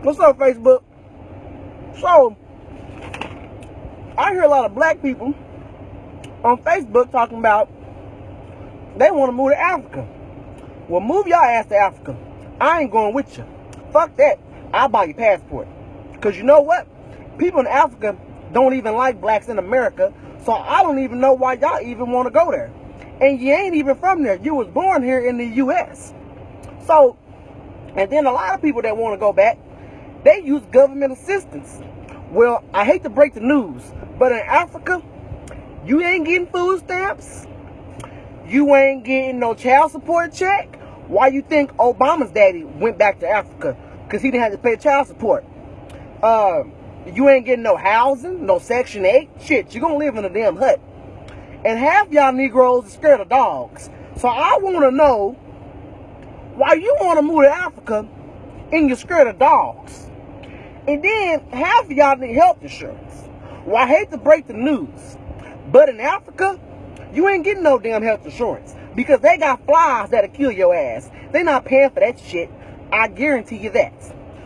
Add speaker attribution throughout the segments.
Speaker 1: What's up, Facebook? So, I hear a lot of black people on Facebook talking about they want to move to Africa. Well, move your ass to Africa. I ain't going with you. Fuck that. I'll buy your passport. Because you know what? People in Africa don't even like blacks in America. So I don't even know why y'all even want to go there. And you ain't even from there. You was born here in the U.S. So, and then a lot of people that want to go back, they use government assistance. Well, I hate to break the news, but in Africa, you ain't getting food stamps. You ain't getting no child support check. Why you think Obama's daddy went back to Africa? Because he didn't have to pay child support. Uh, you ain't getting no housing, no Section 8. Shit, you're gonna live in a damn hut. And half y'all Negroes are scared of dogs. So I want to know why you want to move to Africa and you're scared of dogs. And then half of y'all need health insurance. Well, I hate to break the news, but in Africa, you ain't getting no damn health insurance because they got flies that'll kill your ass. They not paying for that shit. I guarantee you that.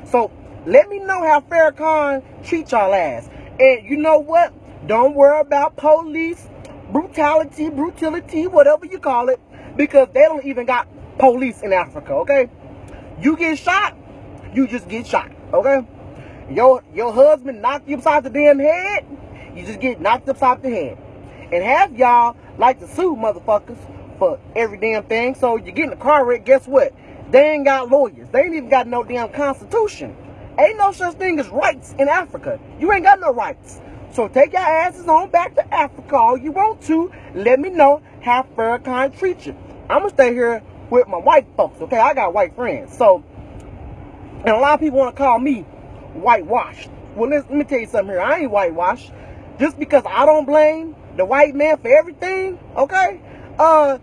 Speaker 1: So let me know how Farrakhan treat y'all ass. And you know what? Don't worry about police brutality, brutality, whatever you call it, because they don't even got police in Africa, okay? You get shot, you just get shot, okay? Your your husband knocked you upside the damn head, you just get knocked upside the head. And half y'all like to sue motherfuckers for every damn thing. So you get in a car wreck, guess what? They ain't got lawyers. They ain't even got no damn constitution. Ain't no such thing as rights in Africa. You ain't got no rights. So take your asses on back to Africa all you want to. Let me know how Farrakhan treats you. I'm going to stay here with my white folks, okay? I got white friends. So, and a lot of people want to call me whitewashed. Well, let me tell you something here. I ain't whitewashed. Just because I don't blame the white man for everything, okay? Uh,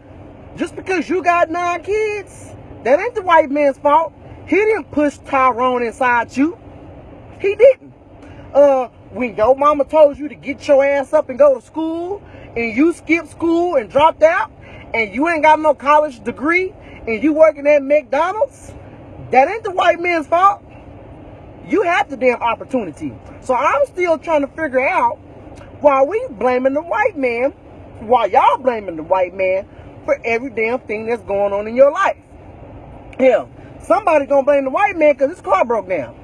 Speaker 1: just because you got nine kids, that ain't the white man's fault. He didn't push Tyrone inside you. He didn't. Uh, when your mama told you to get your ass up and go to school, and you skipped school and dropped out, and you ain't got no college degree, and you working at McDonald's, that ain't the white man's fault. You had the damn opportunity. So I'm still trying to figure out why we blaming the white man, why y'all blaming the white man for every damn thing that's going on in your life. Hell, somebody gonna blame the white man because his car broke down.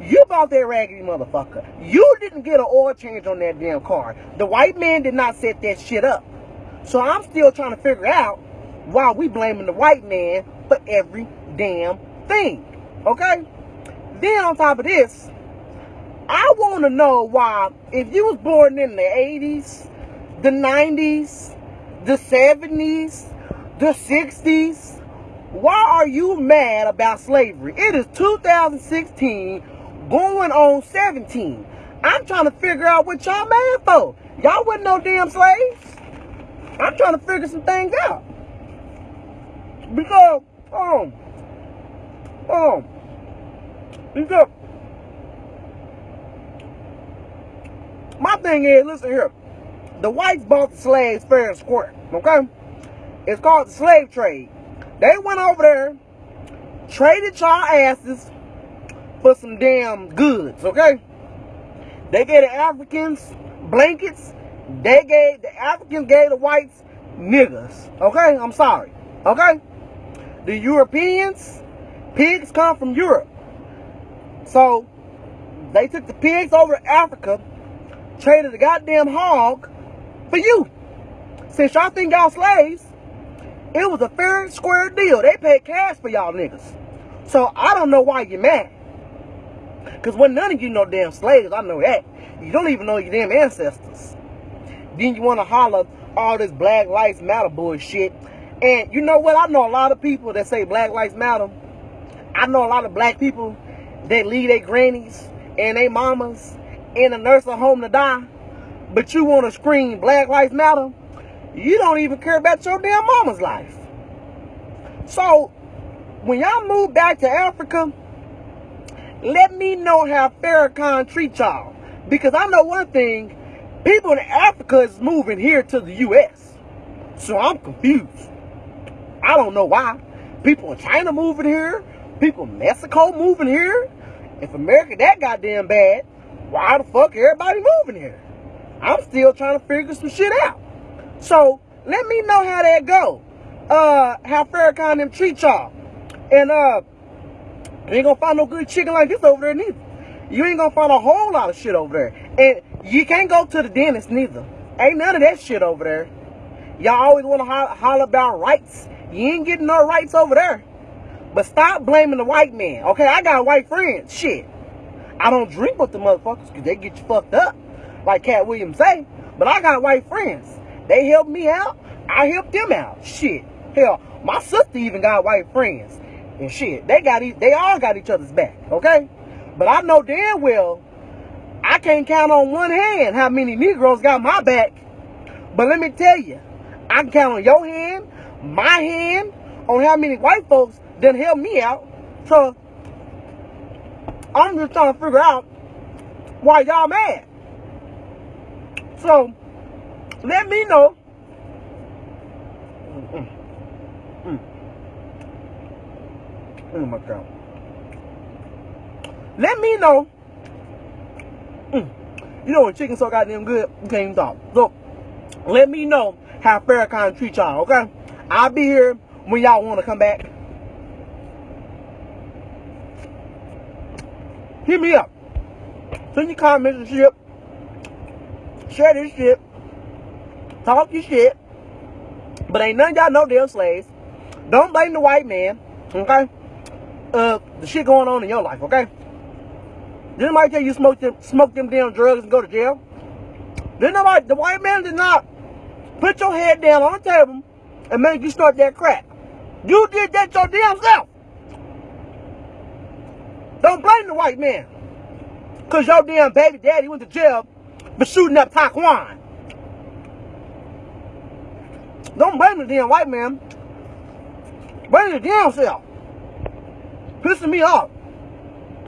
Speaker 1: You bought that raggedy motherfucker. You didn't get an oil change on that damn car. The white man did not set that shit up. So I'm still trying to figure out why we blaming the white man for every damn thing. Okay? Then on top of this, I want to know why, if you was born in the 80s, the 90s, the 70s, the 60s, why are you mad about slavery? It is 2016 going on 17. I'm trying to figure out what y'all mad for. Y'all wasn't no damn slaves. I'm trying to figure some things out. Because, um, um, my thing is, listen here. The whites bought the slaves fair and square, okay? It's called the slave trade. They went over there, traded y'all asses for some damn goods, okay? They gave the Africans blankets. They gave, the Africans gave the whites niggas, okay? I'm sorry, okay? The Europeans, pigs come from Europe. So, they took the pigs over to Africa, traded the goddamn hog for you. Since y'all think y'all slaves, it was a fair and square deal. They paid cash for y'all niggas. So I don't know why you're mad. Because when none of you know damn slaves, I know that. You don't even know your damn ancestors. Then you want to holler all this Black Lives Matter bullshit. And you know what? I know a lot of people that say Black Lives Matter. I know a lot of black people that leave their grannies and their mamas in a nursing home to die. But you want to scream Black Lives Matter. You don't even care about your damn mama's life. So, when y'all move back to Africa, let me know how Farrakhan treats y'all. Because I know one thing, people in Africa is moving here to the U.S. So I'm confused. I don't know why. People in China moving here. People in Mexico moving here. if America that goddamn bad, why the fuck everybody moving here? I'm still trying to figure some shit out. So let me know how that go. Uh, how Farrakhan them treat y'all. And uh, you ain't gonna find no good chicken like this over there neither. You ain't gonna find a whole lot of shit over there. And you can't go to the dentist neither. Ain't none of that shit over there. Y'all always to holler, holler about rights. You ain't getting no rights over there. But stop blaming the white man. Okay, I got white friends. Shit. I don't drink with the motherfuckers because they get you fucked up. Like Katt Williams say. But I got white friends. They help me out. I help them out. Shit. Hell, my sister even got white friends. And shit. They got they all got each other's back. Okay? But I know damn well I can't count on one hand how many Negroes got my back. But let me tell you, I can count on your hand, my hand, on how many white folks done help me out. So I'm just trying to figure out why y'all mad. So let me know. Mm, mm, mm. Oh my God. Let me know. You know when chicken's so goddamn good, you can't even talk. So, let me know how Farrakhan treat y'all, okay? I'll be here when y'all want to come back. Hit me up. Send your comments and shit. Share this shit. Talk your shit. But ain't none y'all know they're slaves. Don't blame the white man, okay? Uh, the shit going on in your life, okay? Didn't nobody tell you smoke them, smoke them damn drugs and go to jail? Didn't nobody, the white man did not put your head down on the table and make you start that crack. You did that your damn self. Don't blame the white man. Because your damn baby daddy went to jail for shooting up Taquan. Don't blame the damn white man. Blame the damn self. Pissing me off.